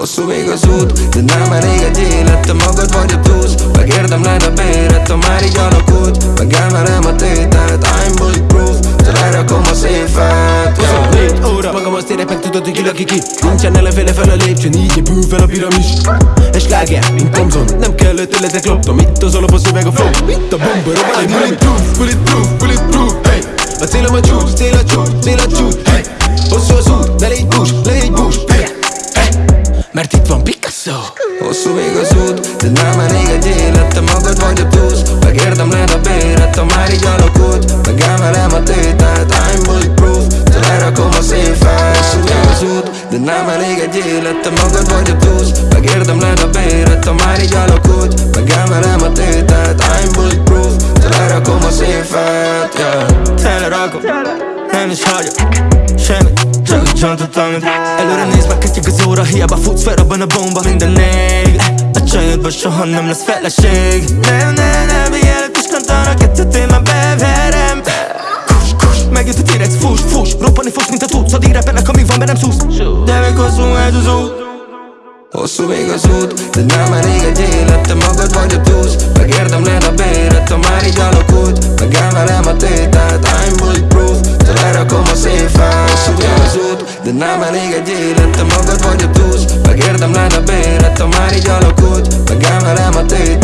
Hosszú még az út, de nem elég egy élet Te magad vagy a túsz, megérdemled a béret Ha már így alakult, meg emelem a tételt I'm bulletproof, te lerakom a széfet yeah. Négy óra, magam azt érek meg tudod, hogy ki laki ki Nincsen ellenféle fel a lépcsőn, így fel a piramis. És lágják, mint Thompson Nem kell ötletek loptam, itt az alap a szöveg a flow. Itt a bomba, robban egy bulletproof, bulletproof, bulletproof, hey. A célom a csúcs, cél a csúcs, cél a csúcs, hey. Hosszú az Picasso Hosszú még az út, de nem elég egy élet. Te magad vagy a túsz, megérdemled a béret. Ha már így alakult, meg emelem a tételt. I'm bulletproof, te lerakom a széfet. Hosszú még az út, de nem elég egy élet. Te magad vagy a túsz, megérdemled a béret. Ha már így alakult, meg emelem a tételt. I'm bulletproof, te lerakom a széfet yeah. Telerakom, nem is hagyok Semmit, csak a csontot, amit Előre néz, meg kezdjük az óra Hiába futsz fel, abban a bomba. Minden ég A csajodban soha nem lesz feleség. Nem, nem, nem, mielőtt is kantanak Kettőt én már beverem? Kus, kus, megjött a T-rex, fuss, fuss. Roppani fogsz, mint a tudsz Addig repelek, amíg van bennem szusz De még hosszú ez az út. Hosszú még az út, de nem elég egy élet Te magad vagy a De nem elég egy élet, te magad vagy a túsz. Megérdemled a béret, ha már így alakult. Megemelem a tét.